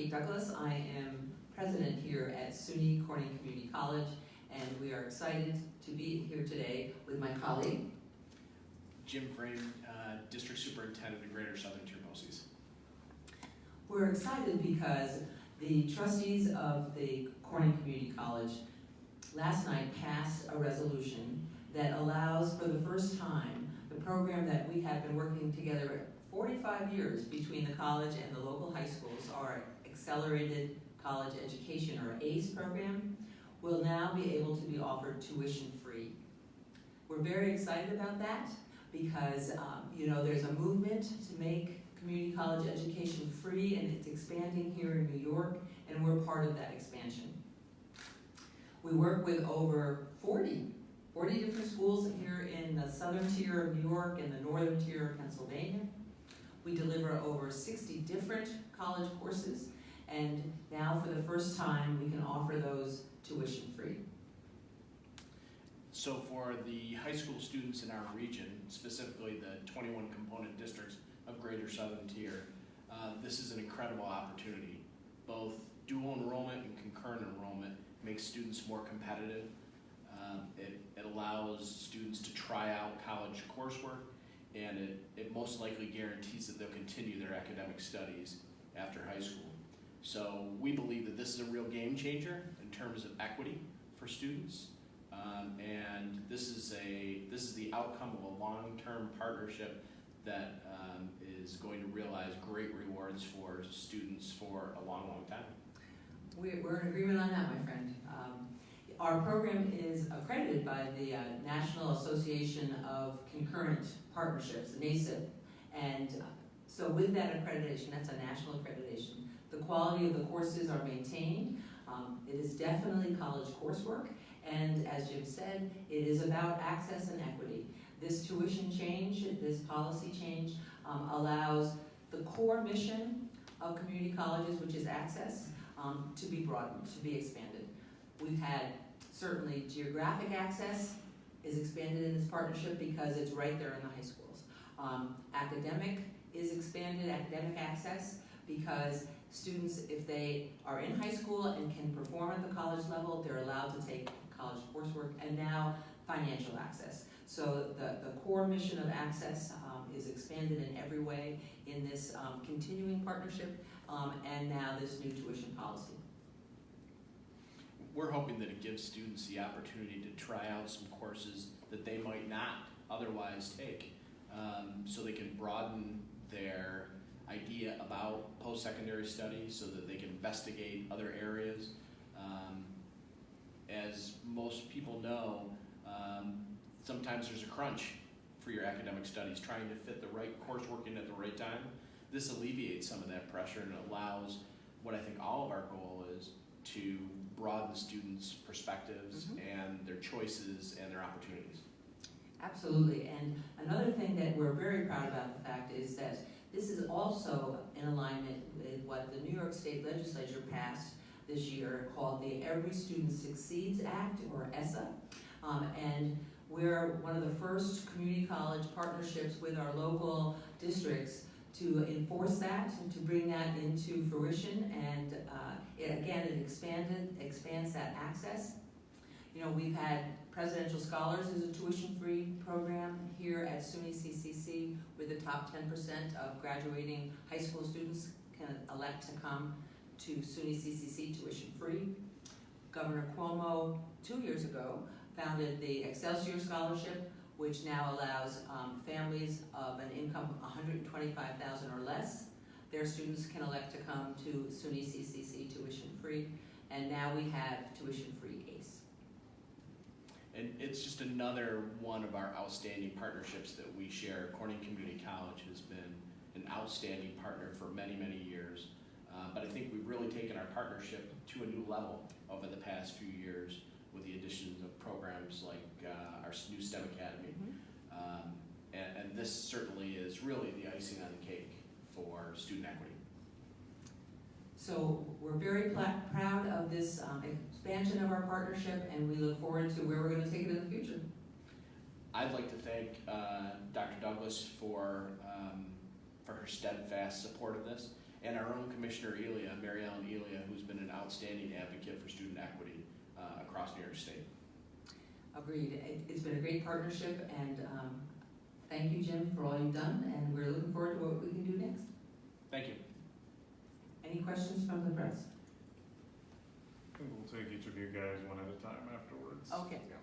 Kate Douglas. I am president here at SUNY Corning Community College, and we are excited to be here today with my colleague. Jim Frame, uh, District Superintendent of Greater Southern Tier BOCES. We're excited because the trustees of the Corning Community College last night passed a resolution that allows for the first time the program that we have been working together 45 years between the college and the local high schools, our Accelerated College Education or ACE program, will now be able to be offered tuition free. We're very excited about that because um, you know there's a movement to make community college education free and it's expanding here in New York and we're part of that expansion. We work with over 40, 40 different schools here in the southern tier of New York and the northern tier of Pennsylvania. We deliver over 60 different college courses the first time we can offer those tuition free. So for the high school students in our region, specifically the 21 component districts of Greater Southern Tier, uh, this is an incredible opportunity. Both dual enrollment and concurrent enrollment makes students more competitive. Um, it, it allows students to try out college coursework and it, it most likely guarantees that they'll continue their academic studies after high school. So we believe this is a real game changer in terms of equity for students. Um, and this is a this is the outcome of a long-term partnership that um, is going to realize great rewards for students for a long, long time. We- We're in agreement on that, my friend. Um, Our program is accredited by the uh, National Association of Concurrent Partnerships, NACEP. And uh, so with that accreditation, that's a national accreditation, the quality of the courses are maintained. Um, It is definitely college coursework. And as Jim said, it is about access and equity. This tuition change, this policy change um, allows the core mission of community colleges, which is access, um, to be broadened, to be expanded. We've had certainly geographic access is expanded in this partnership because it's right there in the high schools. Um, academic is expanded, academic access, because students, if they are in high school and can perform at the college level, they're allowed to take college coursework, and now financial access. So the, the core mission of access um, is expanded in every way in this um, continuing partnership um, and now this new tuition policy. We're hoping that it gives students the opportunity to try out some courses that they might not otherwise take. Um, so they can broaden their idea about post-secondary studies so that they can investigate other areas. Um, as most people know, um, sometimes there's a crunch for your academic studies, trying to fit the right coursework in at the right time. This alleviates some of that pressure and allows what I think all of our goal is to broaden students' perspectives Mhm. and their choices and their opportunities. Absolutely, and another thing that we're very proud about the fact is that this is also in alignment with what the New York State Legislature passed this year called the Every Student Succeeds Act, or ESSA. Um, and we're one of the first community college partnerships with our local districts to enforce that and to bring that into fruition. And uh, it, again, it expanded, expands that access. You know, we've had Presidential Scholars is a tuition-free program here at SUNY CCC, where the top 10% of graduating high school students can elect to come to SUNY CCC tuition-free. Governor Cuomo, two years ago, founded the Excelsior Scholarship, which now allows um, families of an income of 125,000 or less. Their students can elect to come to SUNY CCC tuition-free, and now we have tuition-free ACE. And it's just another one of our outstanding partnerships that we share. Corning Community College has been an outstanding partner for many, many years. Uh, but I think we've really taken our partnership to a new level over the past few years with the addition of programs like uh, our new STEM Academy. Um, and, and this certainly is really the icing on the cake for student equity. So we're very proud of this um, expansion of our partnership, and we look forward to where we're going to take it in the future. I'd like to thank uh, Dr. Douglas for, um, for her steadfast support of this. and our own Commissioner Elia, Mary Ellen Elia, who's been an outstanding advocate for student equity uh, across New York State. Agreed. It- It's been a great partnership, and um, thank you, Jim, for all you've done, and we're looking forward to what we can do next. Thank you. Questions from the press? We'll take each of you guys one at a time afterwards. Okay. Yeah.